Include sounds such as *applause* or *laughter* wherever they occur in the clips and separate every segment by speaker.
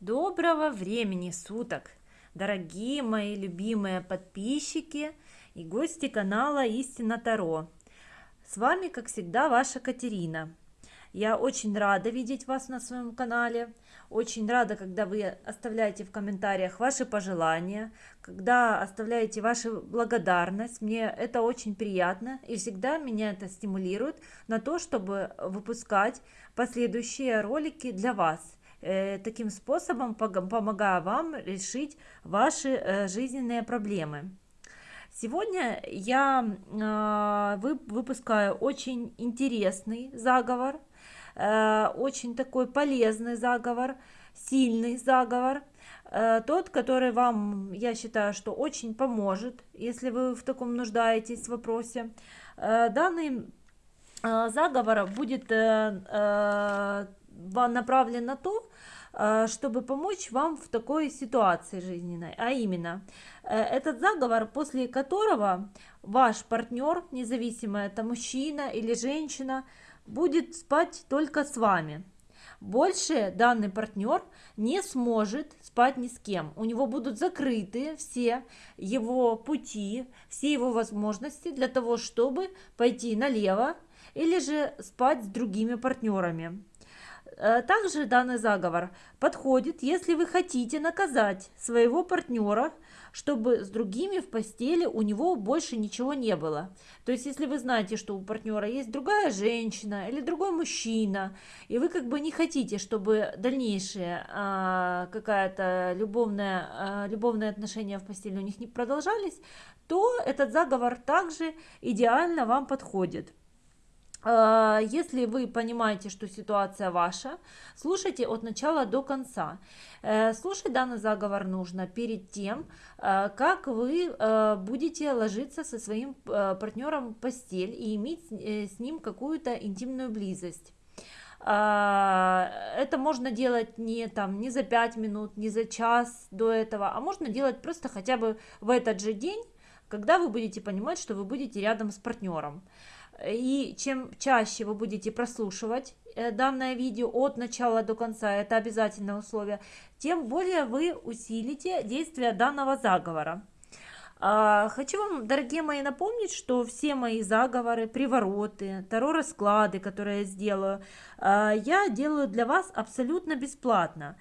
Speaker 1: Доброго времени суток, дорогие мои любимые подписчики и гости канала Истина Таро. С вами, как всегда, ваша Катерина. Я очень рада видеть вас на своем канале. Очень рада, когда вы оставляете в комментариях ваши пожелания, когда оставляете вашу благодарность. Мне это очень приятно и всегда меня это стимулирует на то, чтобы выпускать последующие ролики для вас таким способом помогая вам решить ваши э, жизненные проблемы. Сегодня я а, выпускаю очень интересный заговор, э, очень такой полезный заговор, сильный заговор, тот, который вам, я считаю, что очень поможет, если вы в таком нуждаетесь в вопросе. Данный заговор будет направлен на то, э, чтобы помочь вам в такой ситуации жизненной, а именно э, этот заговор, после которого ваш партнер, независимо это мужчина или женщина, будет спать только с вами. Больше данный партнер не сможет спать ни с кем. У него будут закрыты все его пути, все его возможности для того, чтобы пойти налево или же спать с другими партнерами. Э, также данный заговор подходит, если вы хотите наказать своего партнера, чтобы с другими в постели у него больше ничего не было. То есть, если вы знаете, что у партнера есть другая женщина или другой мужчина, и вы как бы не хотите, чтобы дальнейшие а, какая-то любовная, а, любовные отношения в постели у них не продолжались, то этот заговор также идеально вам подходит. А, если вы понимаете, что ситуация ваша, слушайте от начала до конца. Э, слушать данный заговор нужно перед тем, э, как вы э, будете ложиться со своим партнером в постель и иметь с ним какую-то интимную близость. Это можно делать не, там, не за 5 минут, не за час до этого, а можно делать просто хотя бы в этот же день, когда вы будете понимать, что вы будете рядом с партнером. И чем чаще вы будете прослушивать э, данное видео от начала до конца, это обязательное условие, тем более вы усилите действие данного заговора. А, хочу вам, дорогие мои, напомнить, что все мои заговоры, привороты, таро-расклады, которые я сделаю, а, я делаю для вас абсолютно бесплатно.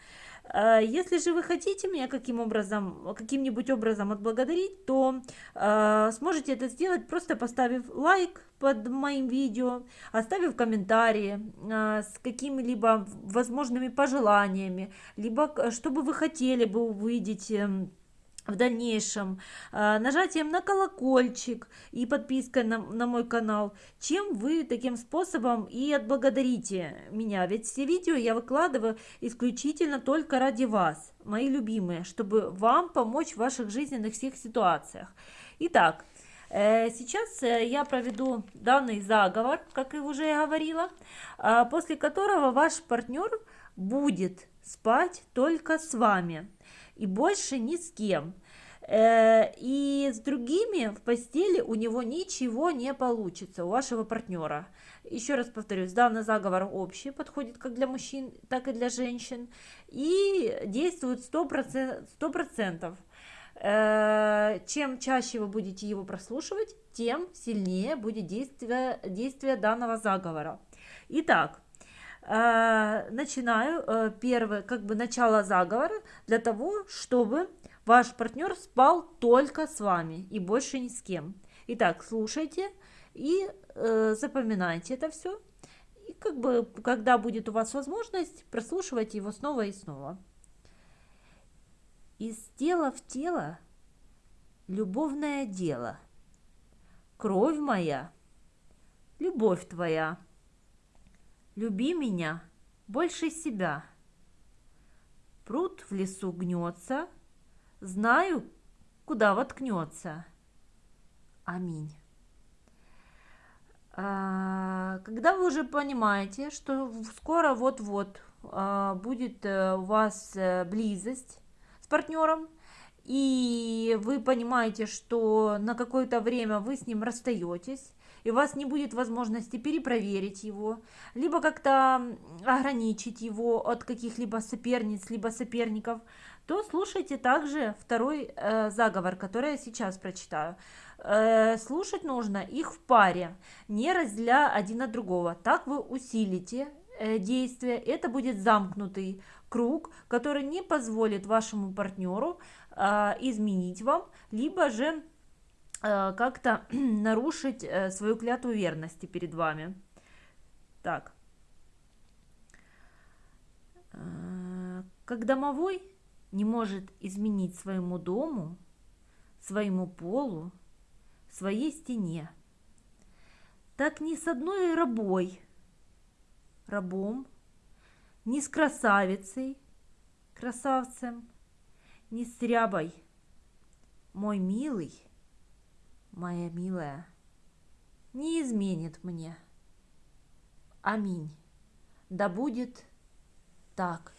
Speaker 1: А, если же вы хотите меня каким образом, каким-нибудь образом отблагодарить, то э, сможете это сделать, просто поставив лайк под моим видео, оставив комментарии э, с какими-либо возможными пожеланиями, либо что бы вы хотели бы увидеть эм, в дальнейшем э, нажатием на колокольчик и подпиской на, на мой канал, чем вы таким способом и отблагодарите меня. Ведь все видео я выкладываю исключительно только ради вас, мои любимые, чтобы вам помочь в ваших жизненных всех ситуациях. Итак, э, Сейчас э, я проведу данный заговор, как и уже говорила, после которого ваш партнер будет спать только с вами и больше ни с кем. Э, и с другими в постели у него ничего не получится, у вашего партнера. Еще раз повторюсь, данный заговор общий, подходит как для мужчин, так и для женщин. И действует 100%. 100%. Э, чем чаще вы будете его прослушивать, тем сильнее будет действие, действие данного заговора. Итак, начинаю э, первое, как бы начало заговора для того, чтобы ваш партнер спал только с вами и больше ни с кем. Итак, слушайте и э, запоминайте это все. И как бы, когда будет у вас возможность, прослушивайте его снова и снова. Тела в тело любовное дело. Кровь моя, любовь твоя. Люби меня больше себя. Пруд в лесу гнется, знаю, куда воткнется. Аминь. А, когда вы уже понимаете, что скоро вот-вот а, будет э, у вас э, близость с партнером, и вы понимаете, что на какое-то время вы с ним расстаетесь, и у вас не будет возможности перепроверить его, либо как-то ограничить его от каких-либо соперниц, либо соперников, то слушайте также второй э, заговор, который я сейчас прочитаю. Э, слушать нужно их в паре, не разделяя один от другого. Так вы усилите э, действие. Это будет замкнутый круг, который не позволит вашему партнеру э, изменить вам, либо же как-то *clears throat* нарушить э, свою клятву верности перед вами. Так. Э, как домовой не может изменить своему дому, своему полу, своей стене. Так ни с одной рабой, рабом, ни с красавицей, красавцем, ни с рябой. Мой милый, моя милая, не изменит мне. Аминь. Да будет так.